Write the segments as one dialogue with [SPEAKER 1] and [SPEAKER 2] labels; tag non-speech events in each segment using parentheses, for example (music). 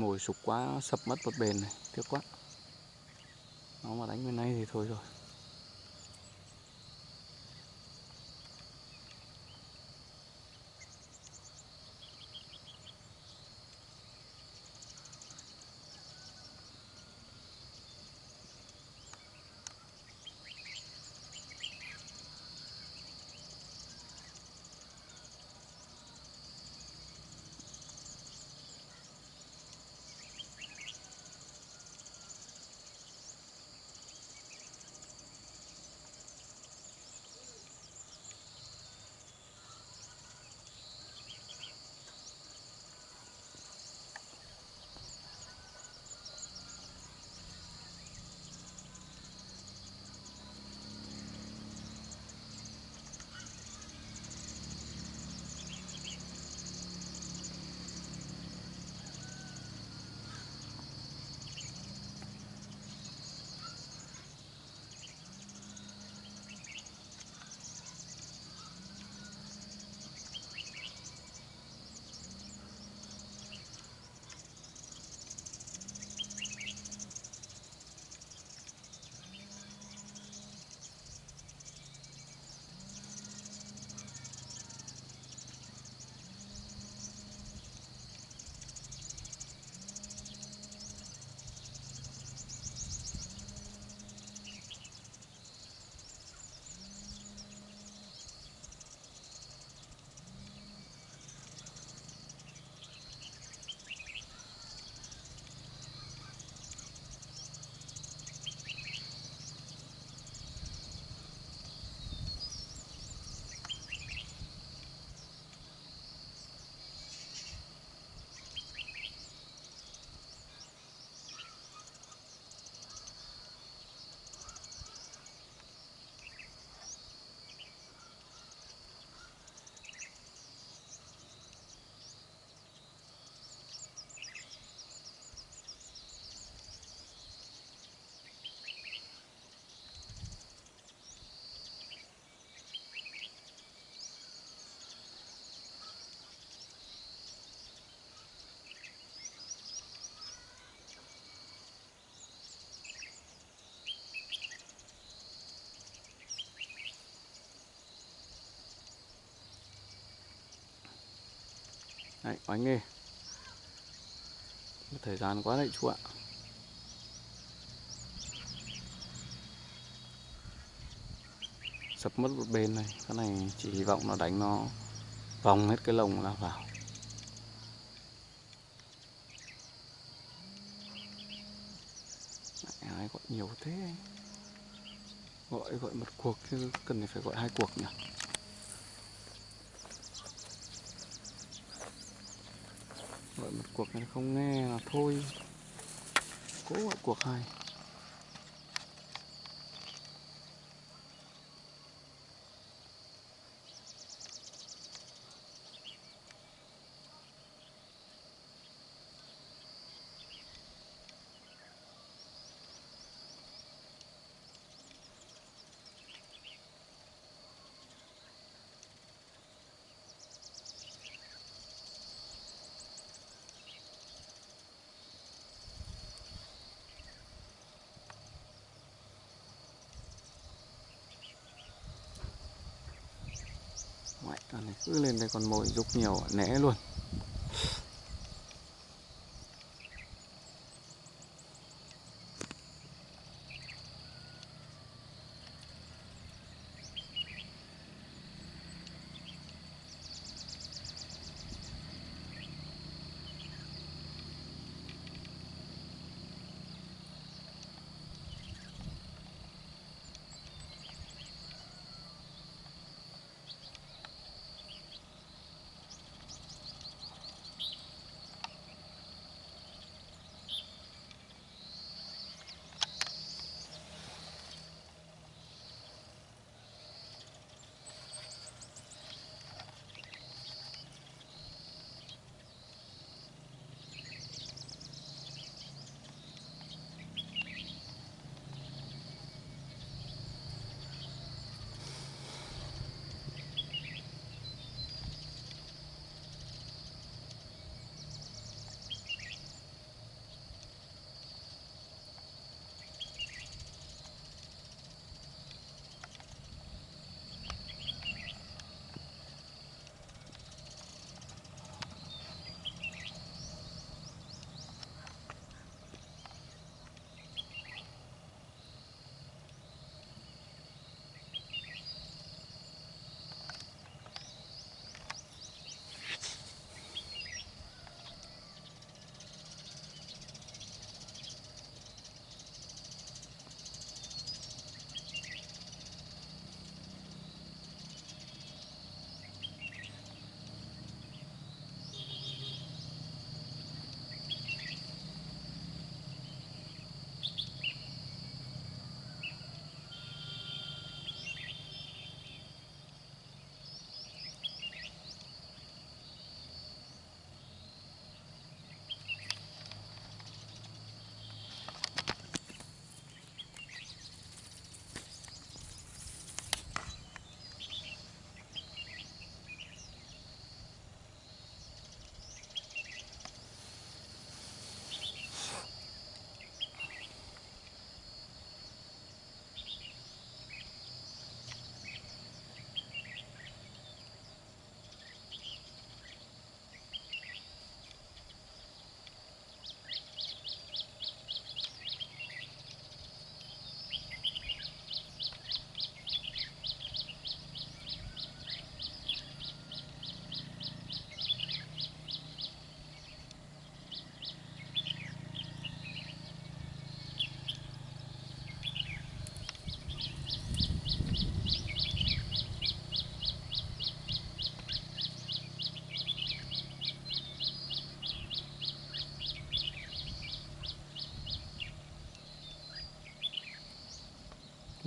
[SPEAKER 1] mồi sụp quá, sập mất một bền này. Tiếc quá. Nó mà đánh bên này thì thôi rồi. Đấy, oánh nghề Thời gian quá đấy chú ạ. Sập mất một bên này Cái này chỉ hy vọng nó đánh nó Vòng hết cái lồng ra vào. Ai gọi nhiều thế Gọi gọi một cuộc chứ cần phải gọi hai cuộc nhỉ? Gọi một cuộc này không nghe là thôi. Cố gọi cuộc hai Ngoại, này cứ lên đây còn mồi rục nhiều né luôn.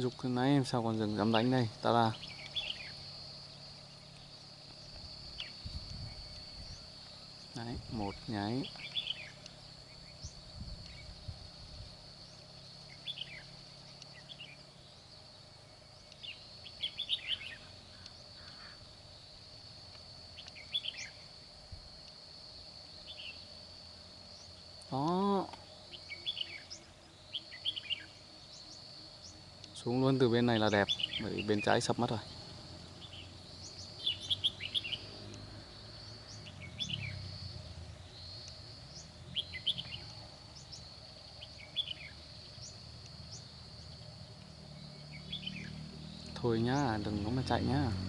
[SPEAKER 1] Dục cái nãy em sao còn dừng dám đánh đây? Ta là Đấy, một nháy Đó hơn từ bên này là đẹp Bởi bên trái sập mất rồi. Thôi nhá, đừng có mà chạy nhá.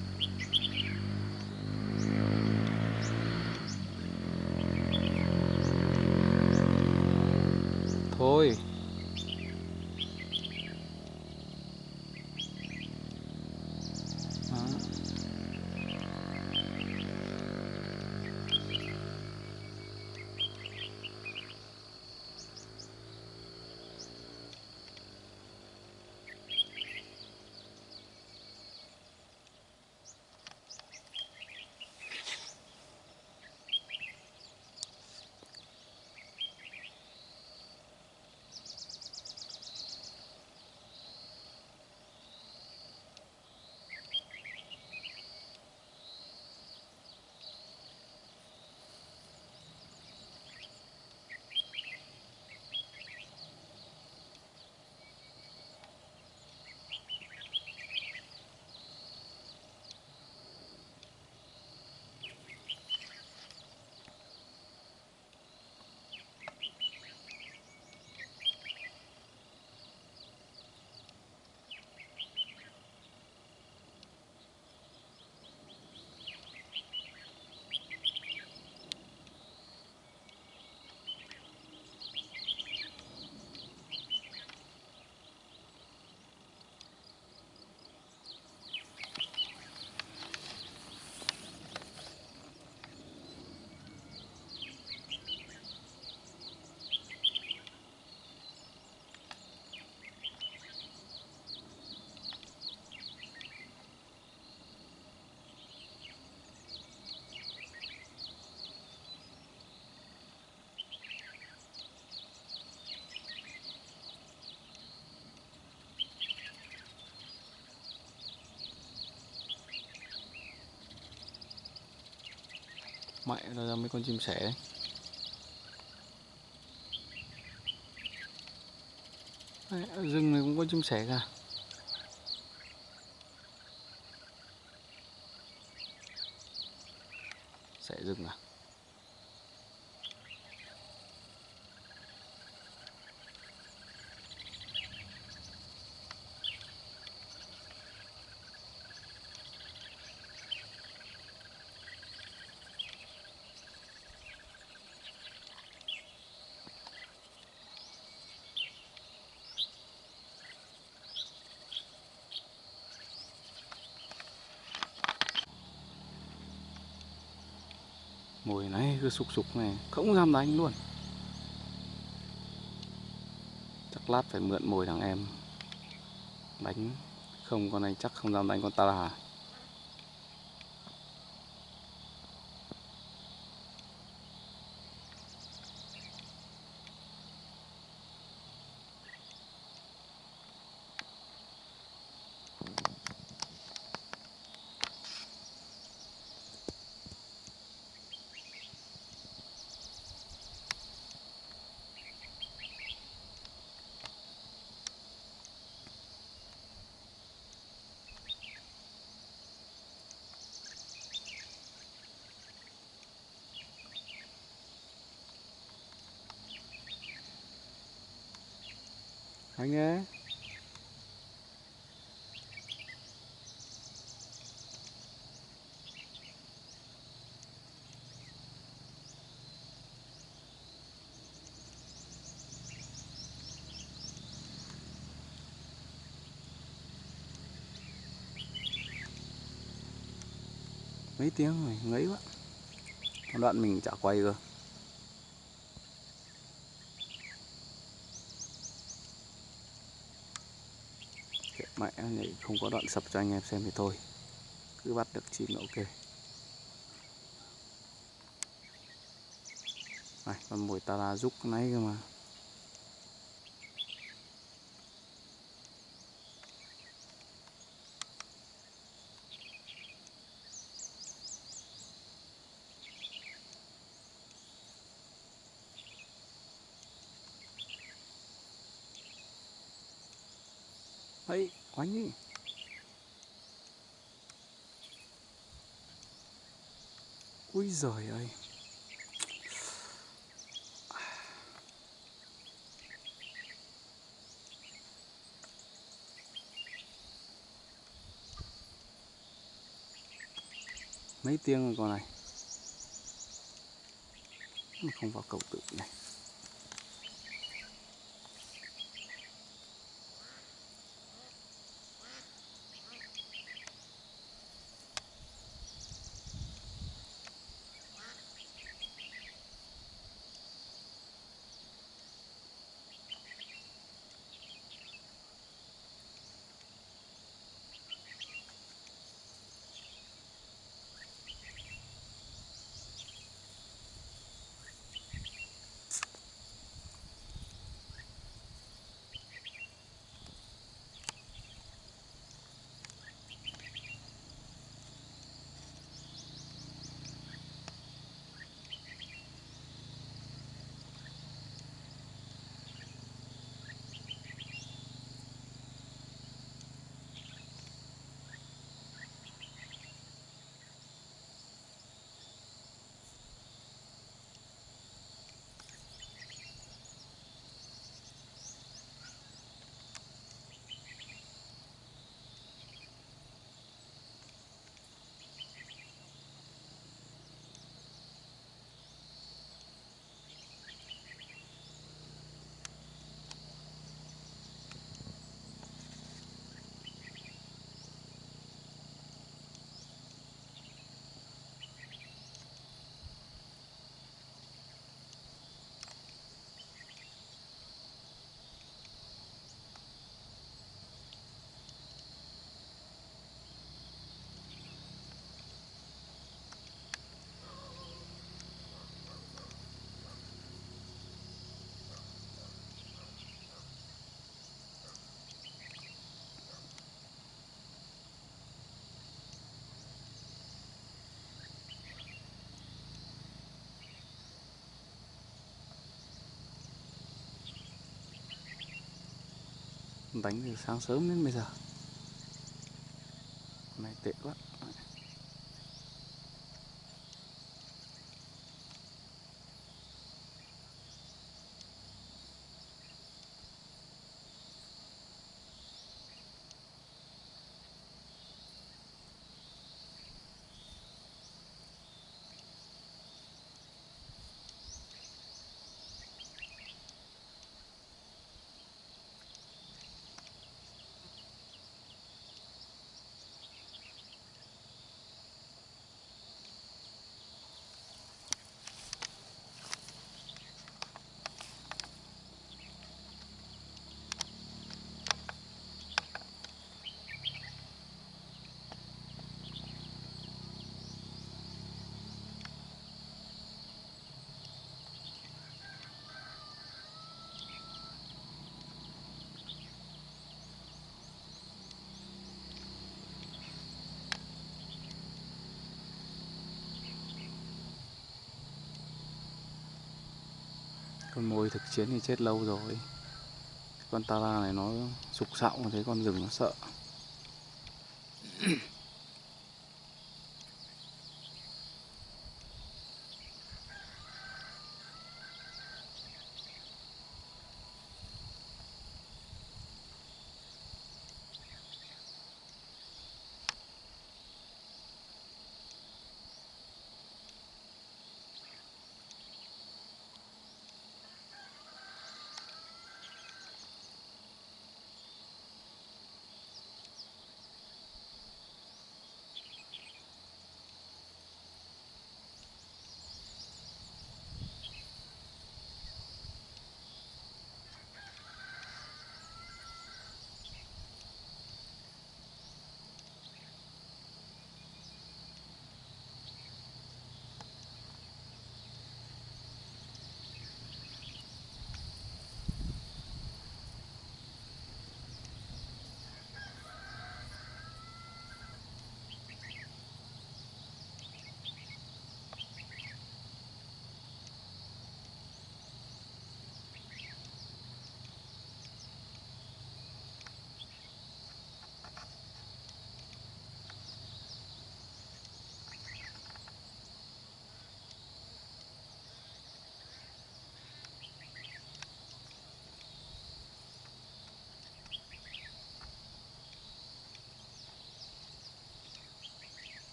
[SPEAKER 1] Mẹ nó ra mấy con chim sẻ đấy, rừng này cũng có chim sẻ cả Sẻ rừng à Mùi này, cứ sục sục này. Không dám đánh luôn. Chắc lát phải mượn mồi thằng em. Đánh. Không, con này chắc không dám đánh con ta là Anh nhé mấy tiếng rồi ngấy quá. Đoạn mình chả quay cơ. Mẹ nhảy không có đoạn sập cho anh em xem thì thôi. Cứ bắt được chim là ok. Này, con mồi ta rúc nãy cơ mà. Ấy quánh ui giời ơi. Mấy tiếng rồi con này? Không vào cầu tự này. Đánh từ sáng sớm đến bây giờ. Này tệ quá. Con mồi thực chiến thì chết lâu rồi. Con tara này nó sục sạo thấy con rừng nó sợ.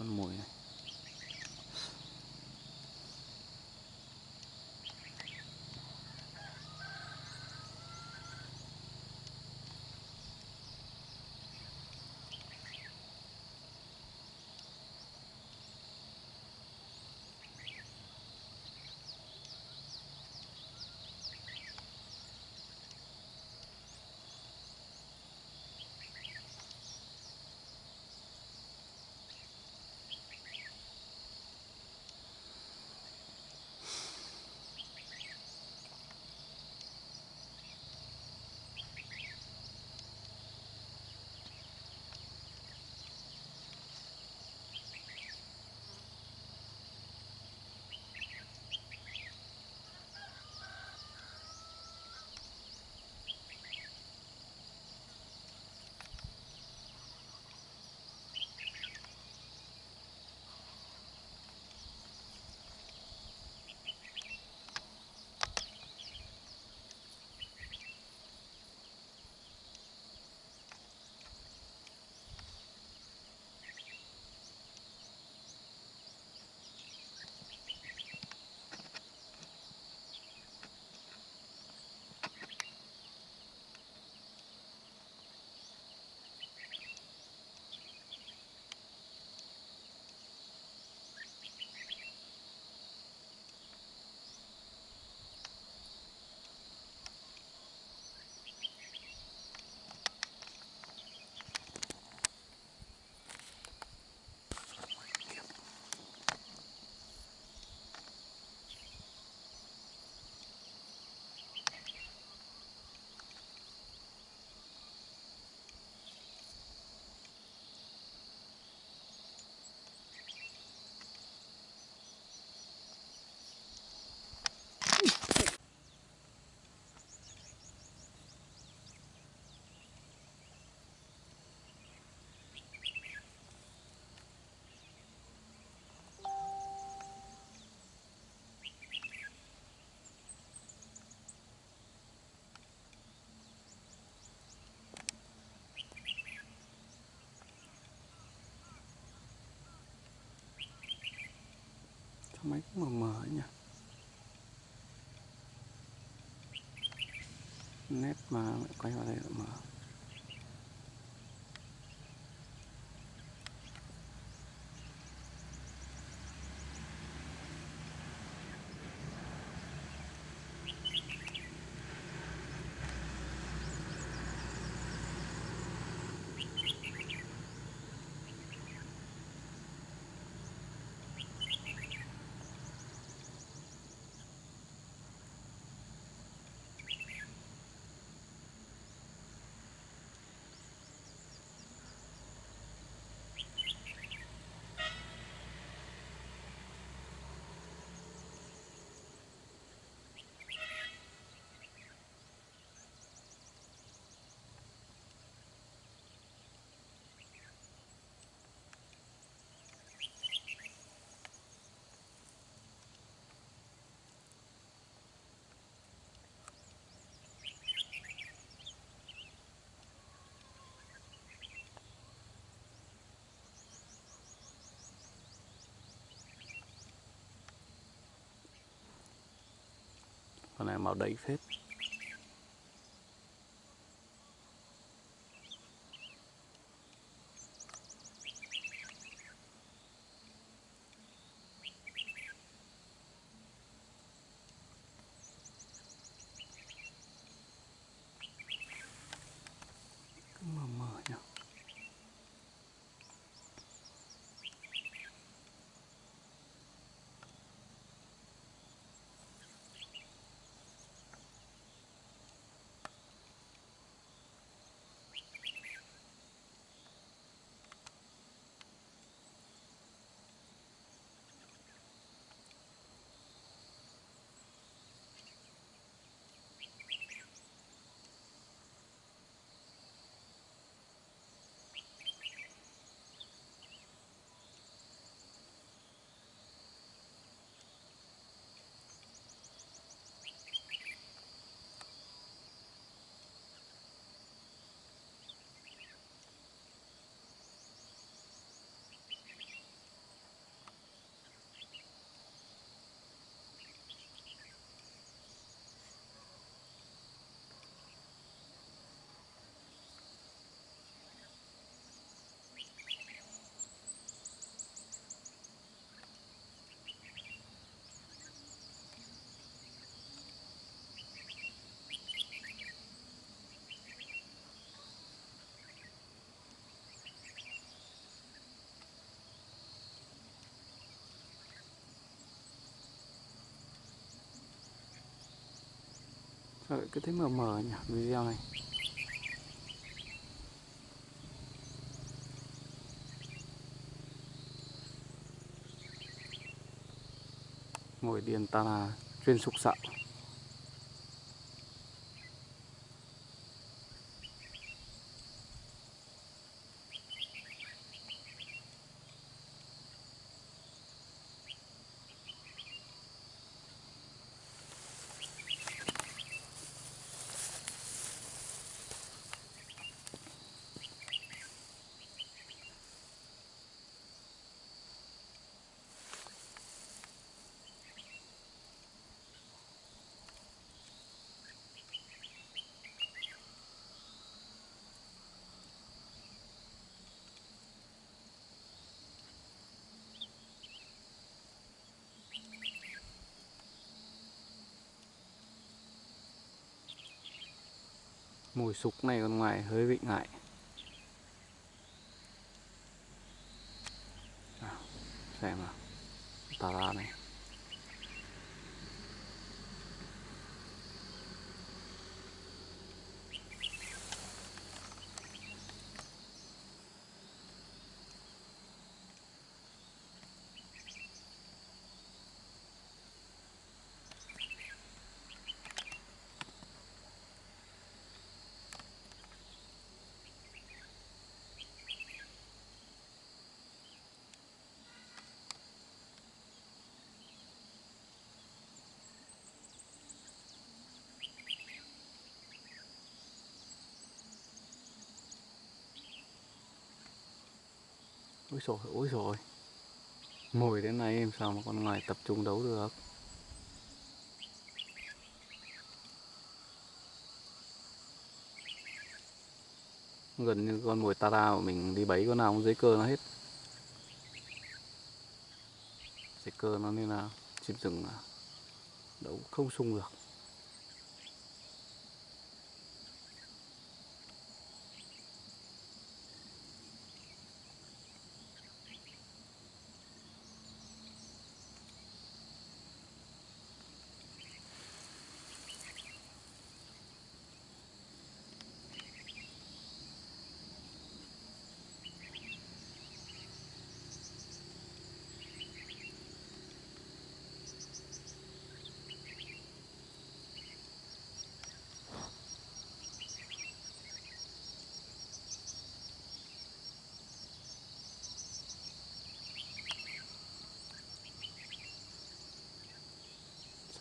[SPEAKER 1] Con mồi Sao máy cũng mờ mờ nhỉ? Nét mà quay vào đây là mờ. Này màu đầy phết Cứ mờ mờ nhỉ rồi, cứ thấy mờ mờ nhỉ video này. Ngồi điền ta là chuyên sục sạo Mùi sục này còn ngoài hơi vị ngại Nào, Xem nào Tà ra này Ôi rồi ôi rồi. Mồi đến này em sao mà con ngoài tập trung đấu được? Gần như con mồi tara của mình đi bấy con nào cũng dưới cơ nó hết. Dưới cơ nó nên là chim rừng đấu không sung được.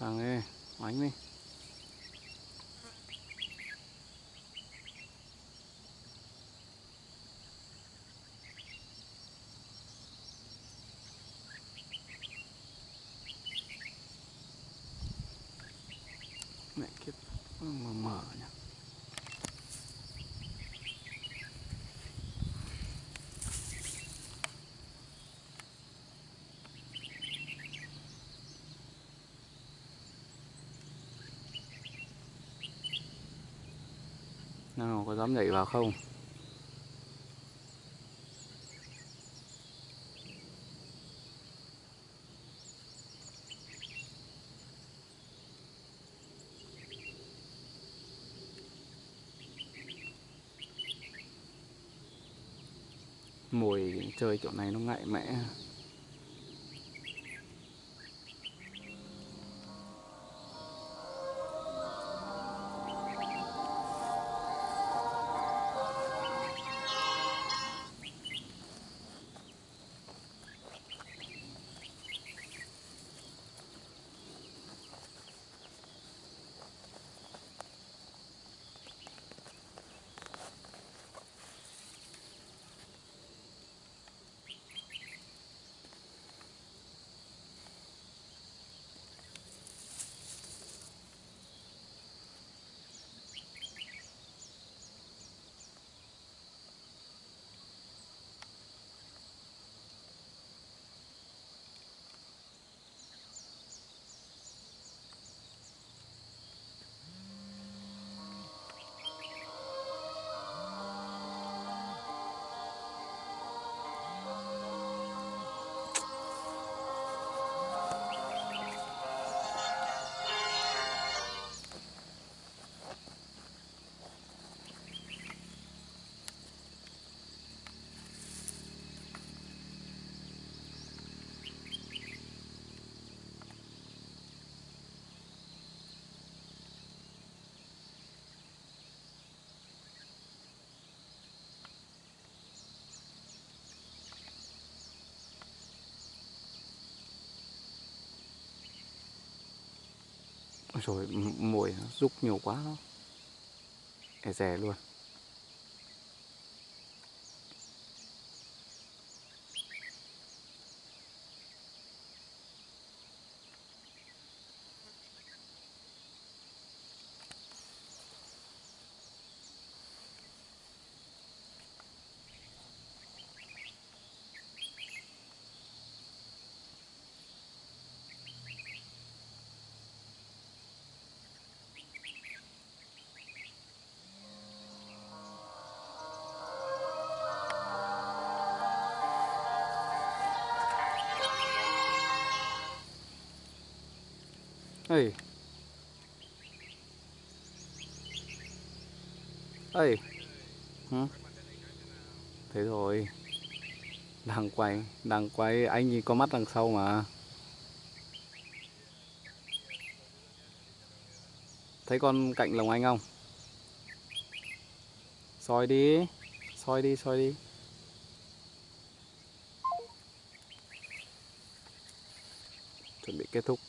[SPEAKER 1] Thằng ấy, oánh đi Mẹ kiếp, mờ mờ nhỉ Nào có dám nhảy vào không? Mùi chơi chỗ này nó ngại mẽ rồi mồi nó rúc nhiều quá. Đó e rè luôn. Ơi ơi hả? Thế rồi. Đang quay đang quay anh nhìn có mắt đằng sau mà. Thấy con cạnh lồng anh không? Soi đi soi đi soi đi chuẩn bị kết thúc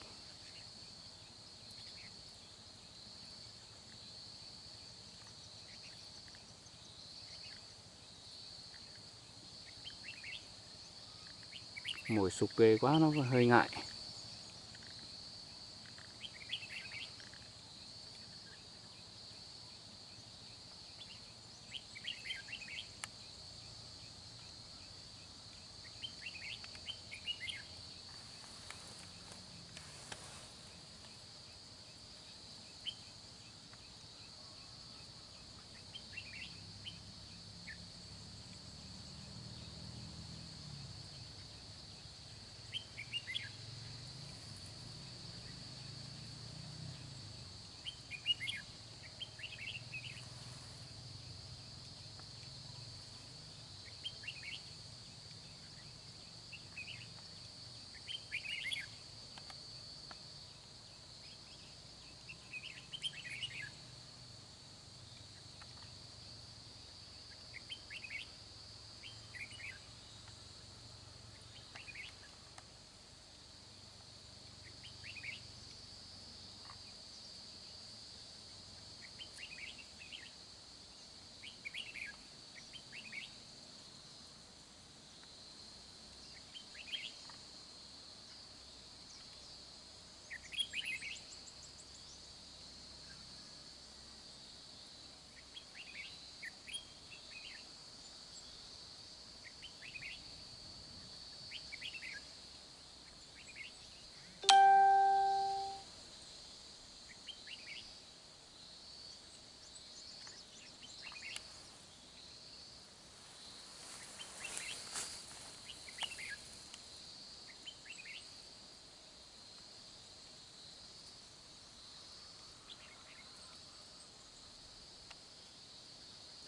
[SPEAKER 1] sụp ghê quá nó hơi ngại.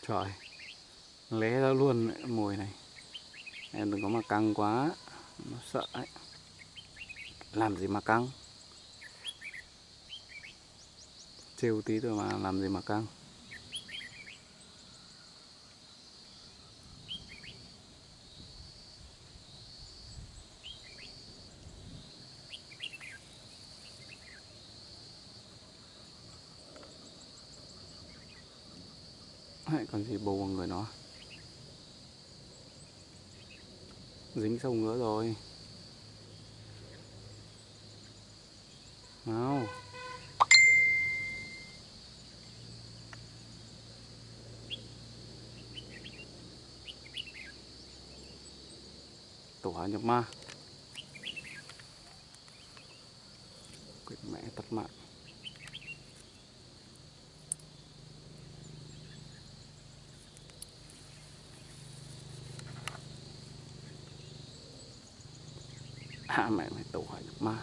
[SPEAKER 1] Trời, Lé ra luôn mùi này. Em đừng có mà căng quá, Nó sợ ấy. Làm gì mà căng? Trêu tí thôi mà, làm gì mà căng Đấy, còn gì bầu vào người nó dính sông nữa rồi. Nào. Tổ hỏa nhập ma. Quyết mẹ tắt mạng. Hạ mẹ mày tụ hỏi được ma.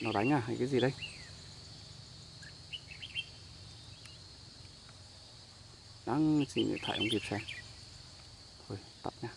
[SPEAKER 1] Nó đánh à hay cái gì đây đang xin điện thoại không kịp xem. Thôi tắt nha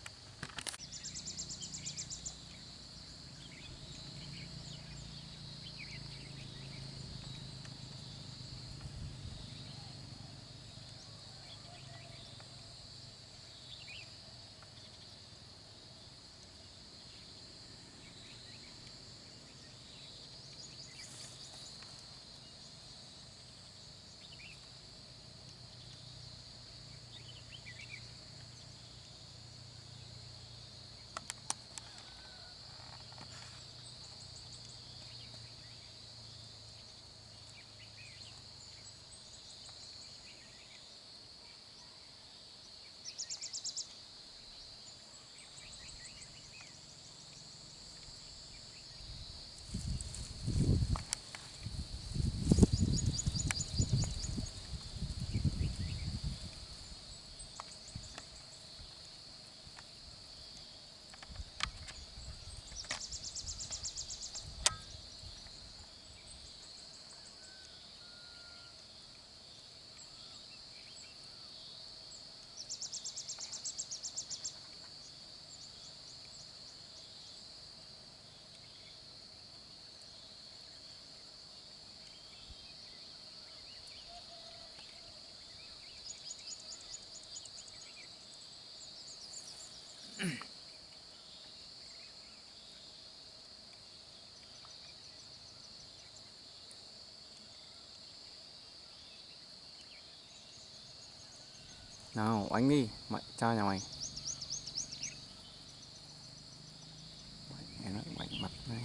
[SPEAKER 1] nào oánh đi. Mày cha nhà mày. Mày nó mặt này.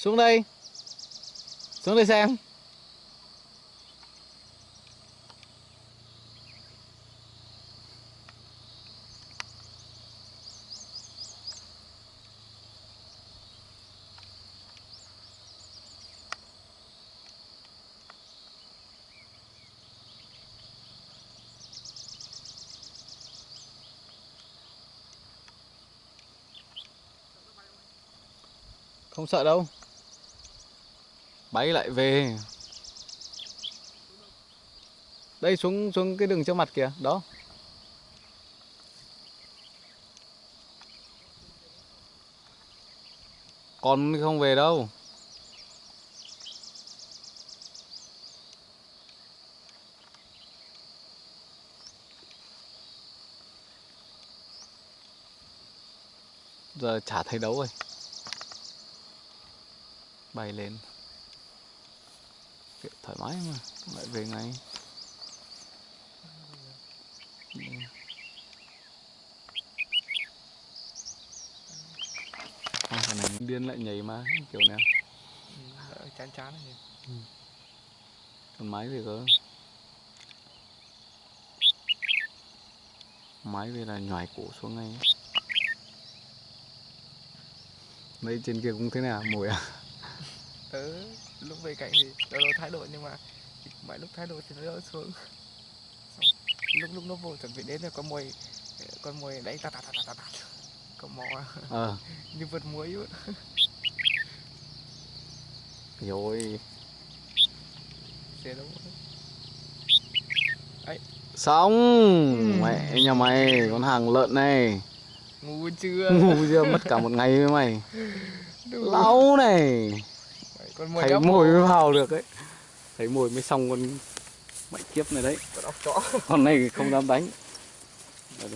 [SPEAKER 1] Xuống đây xuống đây xem không sợ đâu bay lại về. Đây, xuống xuống cái đường trước mặt kìa, đó. Còn không về đâu. Giờ chả thấy đấu rồi bay lên thoải mái mà lại về ngay Ừ. Con thằng này điên lại nhảy mà kiểu này.
[SPEAKER 2] Đỡ chán chán này
[SPEAKER 1] còn máy về cơ. Máy về là nhòi cổ xuống ngay. Đây trên kia cũng thế nào mồi à?
[SPEAKER 2] Tớ lúc về cạnh thì lâu lâu thái độ nhưng mà mọi lúc thái độ thì nó đỡ xuống. Lúc lúc nó vô chuẩn bị đến là có mồi con mồi đánh tạt tạt tạt tạt tạt cầm mò
[SPEAKER 1] ờ. (laughs)
[SPEAKER 2] Như vượt muối vậy
[SPEAKER 1] rồi
[SPEAKER 2] xe đâu
[SPEAKER 1] xong.
[SPEAKER 2] Ừ.
[SPEAKER 1] mẹ nhà mày con hàng lợn này.
[SPEAKER 2] Ngu chưa?
[SPEAKER 1] Ngu chưa? Mất cả một ngày với mày. Lâu này
[SPEAKER 2] Đấy, con mồi
[SPEAKER 1] thấy mồi mới vào được ấy. Thấy mồi mới xong con mẹ kiếp này đấy.
[SPEAKER 2] Con ốc chó.
[SPEAKER 1] Con này không dám đánh. Đây.